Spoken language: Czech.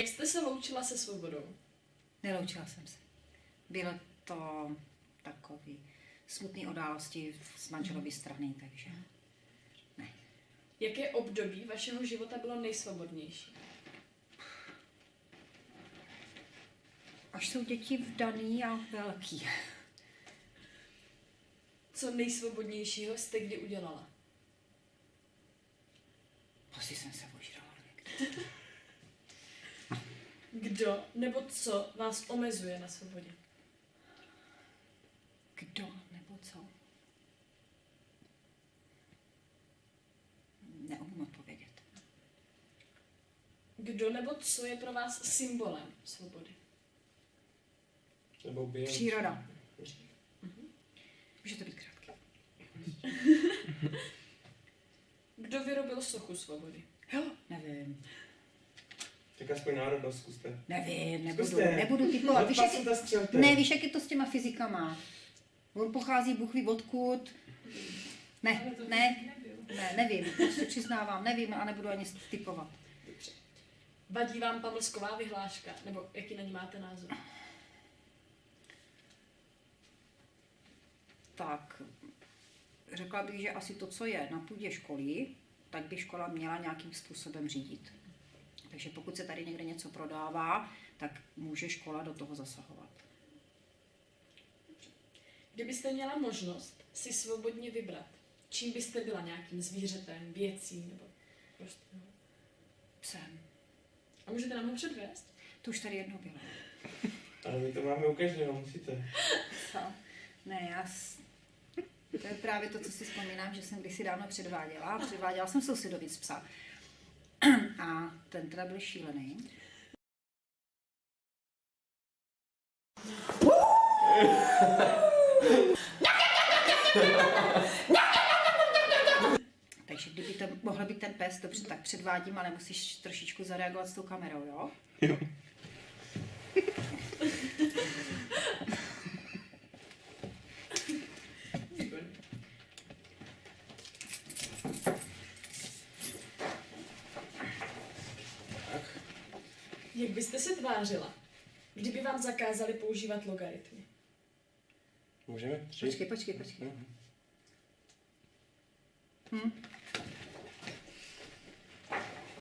Jak jste se loučila se svobodou? Neloučila jsem se. Bylo to takový smutný události z manželovy strany, takže ne. Jaké období vašeho života bylo nejsvobodnější? Až jsou děti vdaný a velký. Co nejsvobodnějšího jste kdy udělala? Asi jsem se Kdo nebo co vás omezuje na svobodě? Kdo nebo co? Neumím odpovědět. Kdo nebo co je pro vás symbolem svobody? Nebo během... Příroda. Může to být krátký. Kdo vyrobil sochu svobody? Jo, nevím. Tak aspoň národnost zkuste. Nevím, nebudu, Zkuste. nebudu typovat. Víš, jak, ne, víš, jak je to s těma fyzikama? On pochází, Bůh ví odkud. Ne, ne, ne, nevím, prostě přiznávám, nevím a nebudu ani typovat. Vadí vám pamlsková vyhláška? Nebo jaký na ní máte názor? Tak, řekla bych, že asi to, co je na půdě školy, tak by škola měla nějakým způsobem řídit. Takže pokud se tady někde něco prodává, tak může škola do toho zasahovat. Kdybyste měla možnost si svobodně vybrat, čím byste byla nějakým zvířetem, věcí nebo prostě. no. Psem. A můžete nám ho předvést? To už tady jednou bylo. Ale my to máme u každého, musíte. Co? Ne, já... S... To je právě to, co si vzpomínám, že jsem kdysi dávno předváděla. Předváděla jsem sousedovi z psa. A ten teda byl šílený. Takže kdyby to mohl být ten pes, dobře, tak předvádím, ale musíš trošičku zareagovat s tou kamerou, jo? Jo. Jak byste se tvářila, kdyby vám zakázali používat logaritmy? Můžeme? Tři? Počkej, počkej, počkej. Mhm. Hm?